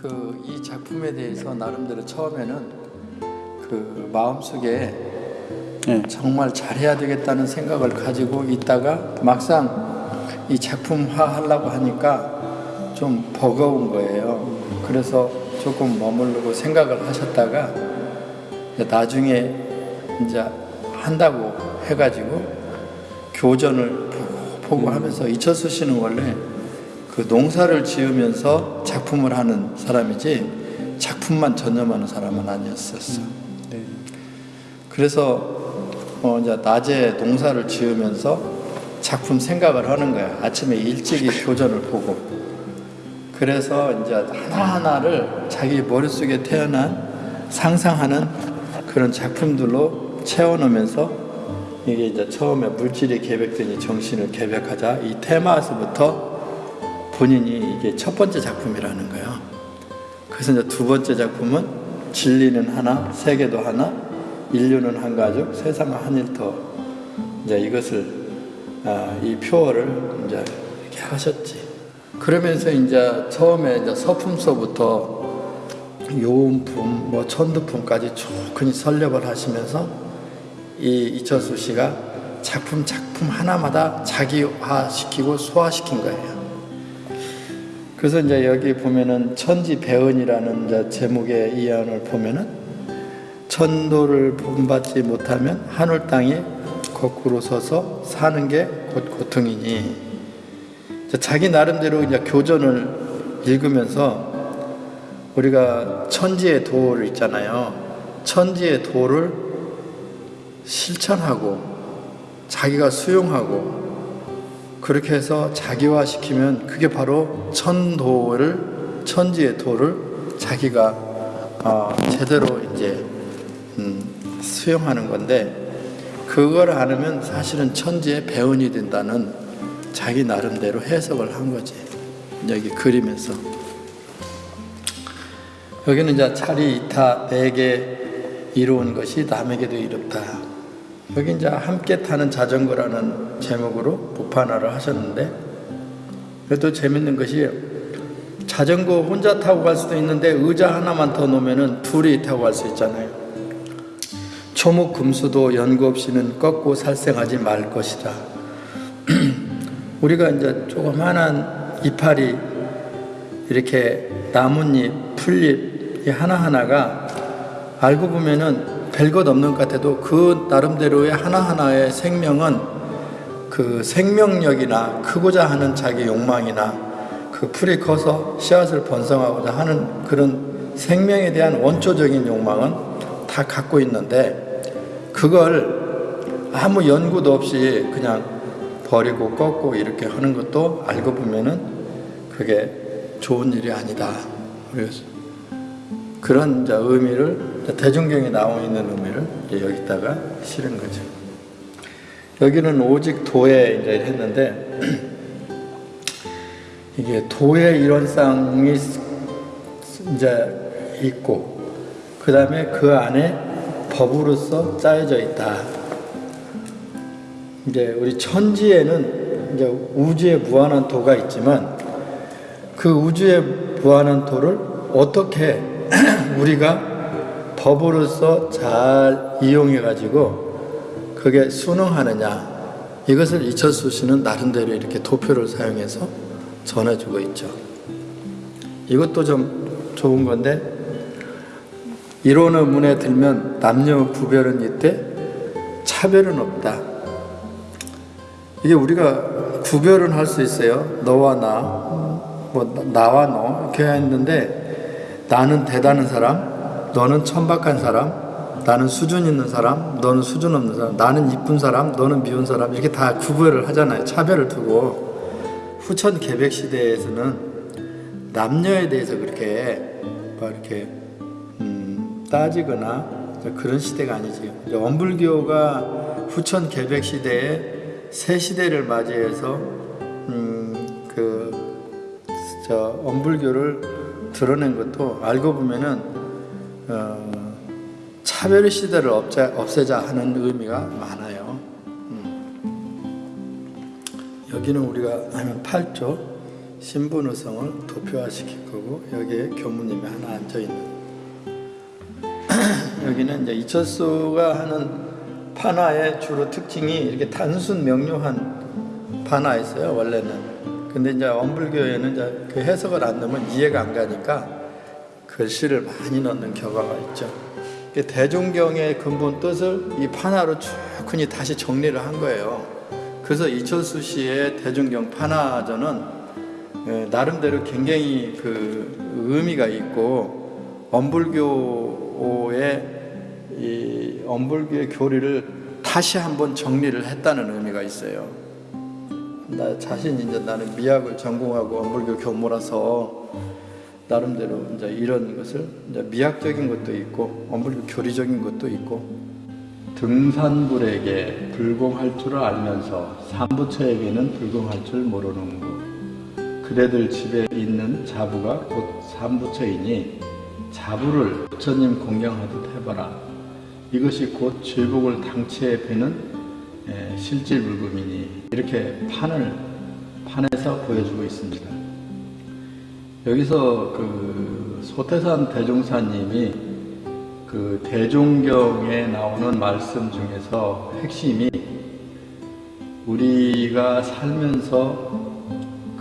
그 이 작품에 대해서 나름대로 처음에는 그 마음속에 네. 정말 잘해야 되겠다는 생각을 가지고 있다가 막상 이 작품화 하려고 하니까 좀 버거운 거예요. 그래서 조금 머무르고 생각을 하셨다가 나중에 이제 한다고 해가지고 교전을 보고, 보고 하면서 이철수 씨는 원래 그 농사를 지으면서 작품을 하는 사람이지 작품만 전념하는 사람은 아니었었어. 네. 그래서 어 이제 낮에 농사를 지으면서 작품 생각을 하는 거야. 아침에 일찍이 교전을 보고. 그래서 이제 하나하나를 자기 머릿속에 태어난 상상하는 그런 작품들로 채워넣으면서 이게 이제 처음에 물질이 계백되니 정신을 계백하자 이 테마에서부터 본인이 이게 첫 번째 작품이라는 거예요. 그래서 이제 두 번째 작품은 진리는 하나, 세계도 하나, 인류는 한 가족, 세상은 한 일터. 이제 이것을 아, 이 표어를 이제 이렇게 하셨지. 그러면서 이제 처음에 이제 서품서부터 요음품, 뭐 천두품까지 충분히 설립을 하시면서 이 이철수 씨가 작품 작품 하나마다 자기화시키고 소화시킨 거예요. 그래서 이제 여기 보면은 천지 배은이라는 이제 제목의 이안을 보면은 천도를 본받지 못하면 하늘 땅에 거꾸로 서서 사는 게 곧 고통이니 자기 나름대로 이제 교전을 읽으면서 우리가 천지의 도를 있잖아요. 천지의 도를 실천하고 자기가 수용하고 그렇게 해서 자기화 시키면 그게 바로 천도를 천지의 도를 자기가 어, 제대로 이제 음, 수용하는 건데 그걸 안 하면 사실은 천지의 배운이 된다는 자기 나름대로 해석을 한 거지. 여기 그리면서. 여기는 이제 차리 이타 내게 이로운 것이 남에게도 이롭다 여기 이제 함께 타는 자전거라는 제목으로 복판화를 하셨는데 그래도 재밌는 것이 자전거 혼자 타고 갈 수도 있는데 의자 하나만 더 놓으면은 둘이 타고 갈 수 있잖아요. 초목 금수도 연구 없이는 꺾고 살생하지 말 것이다. 우리가 이제 조그만한 이파리 이렇게 나뭇잎, 풀잎 이 하나하나가 알고 보면은 별것 없는 것 같아도 그 나름대로의 하나하나의 생명은 그 생명력이나 크고자 하는 자기 욕망이나 그 풀이 커서 씨앗을 번성하고자 하는 그런 생명에 대한 원초적인 욕망은 다 갖고 있는데 그걸 아무 연구도 없이 그냥 버리고 꺾고 이렇게 하는 것도 알고 보면은 그게 좋은 일이 아니다. 그래서 그런 의미를 대중경에 나와 있는 의미를 여기다가 실은 거죠. 여기는 오직 도에 이제 했는데 이게 도의 일원상이 이제 있고 그 다음에 그 안에 법으로서 짜여져 있다. 이제 우리 천지에는 이제 우주에 무한한 도가 있지만 그 우주에 무한한 도를 어떻게 우리가 법으로서 잘 이용해 가지고 그게 순응하느냐 이것을 이철수 씨는 나름대로 이렇게 도표를 사용해서 전해주고 있죠. 이것도 좀 좋은 건데 이론의 문에 들면 남녀 구별은 있대 차별은 없다. 이게 우리가 구별은 할 수 있어요. 너와 나, 뭐 나와 너 이렇게 했는데 나는 대단한 사람, 너는 천박한 사람, 나는 수준 있는 사람, 너는 수준 없는 사람, 나는 이쁜 사람, 너는 미운 사람 이렇게 다 구별을 하잖아요. 차별을 두고 후천 개백 시대에서는 남녀에 대해서 그렇게 뭐 이렇게 음, 따지거나 그런 시대가 아니지. 원불교가 후천 개백 시대에 새 시대를 맞이해서 음, 그저 원불교를 드러낸 것도 알고 보면은 어, 차별 시대를 없애, 없애자 하는 의미가 많아요. 음. 여기는 우리가 하면 8조 신분의성을 도표화시킬 거고 여기에 교무님이 하나 앉아 있는. 여기는 이제 이철수가 하는 판화의 주로 특징이 이렇게 단순 명료한 판화였어요 원래는. 근데 이제 엄불교에는 이제 그 해석을 안 넣으면 이해가 안 가니까 글씨를 많이 넣는 경우가 있죠. 대종경의 근본 뜻을 이 판화로 충분히 다시 정리를 한 거예요. 그래서 이철수 씨의 대종경 판화전은 예, 나름대로 굉장히 그 의미가 있고 엄불교의 이 엄불교의 교리를 다시 한번 정리를 했다는 의미가 있어요. 나 자신 이제 나는 미학을 전공하고 엄불교 교모라서 나름대로 이제 이런 것을 이제 미학적인 것도 있고 엄불교 교리적인 것도 있고 등산불에게 불공할 줄 알면서 삼부처에게는 불공할 줄 모르는 것. 그대들 집에 있는 자부가 곧 삼부처이니 자부를 부처님 공경하듯 해봐라. 이것이 곧 죄복을 당치에 베는 에, 실질불금이니 이렇게 판을 판에서 보여주고 있습니다. 여기서 그 소태산 대종사님이 그 대종경에 나오는 말씀 중에서 핵심이 우리가 살면서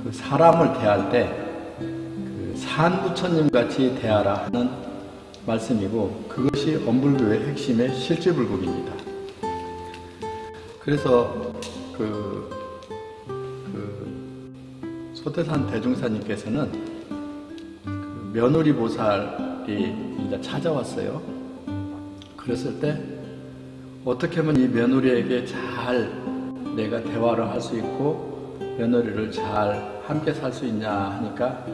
그 사람을 대할 때 그 산부처님 같이 대하라 하는 말씀이고 그것이 엄불교의 핵심의 실질불급입니다. 그래서 그, 그 소태산 대종사님께서는 그 며느리 보살이 이제 찾아왔어요. 그랬을 때 어떻게 하면 이 며느리에게 잘 내가 대화를 할 수 있고 며느리를 잘 함께 살 수 있냐 하니까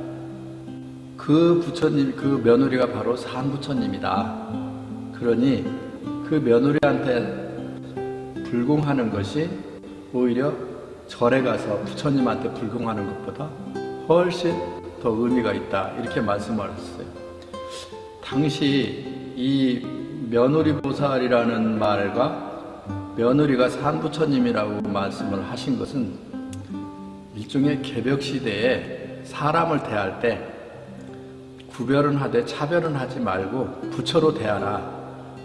그 부처님, 그 며느리가 바로 산부처님이다. 그러니 그 며느리한테 불공하는 것이 오히려 절에 가서 부처님한테 불공하는 것보다 훨씬 더 의미가 있다. 이렇게 말씀을 하셨어요. 당시 이 며느리 보살이라는 말과 며느리가 산부처님이라고 말씀을 하신 것은 일종의 개벽 시대에 사람을 대할 때 구별은 하되 차별은 하지 말고 부처로 대하라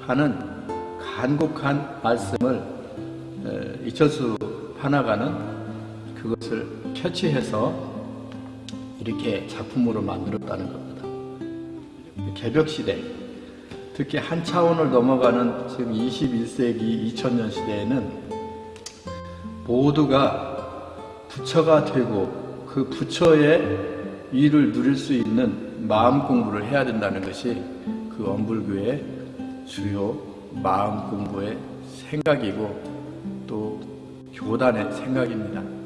하는 간곡한 말씀을 에, 이철수 판화가는 그것을 캐치해서 이렇게 작품으로 만들었다는 겁니다. 개벽 시대, 특히 한 차원을 넘어가는 지금 21세기 2000년 시대에는 모두가 부처가 되고 그 부처의 일을 누릴 수 있는 마음 공부를 해야 된다는 것이 그 엄불교의 주요 마음 공부의 생각이고 또 교단의 생각입니다.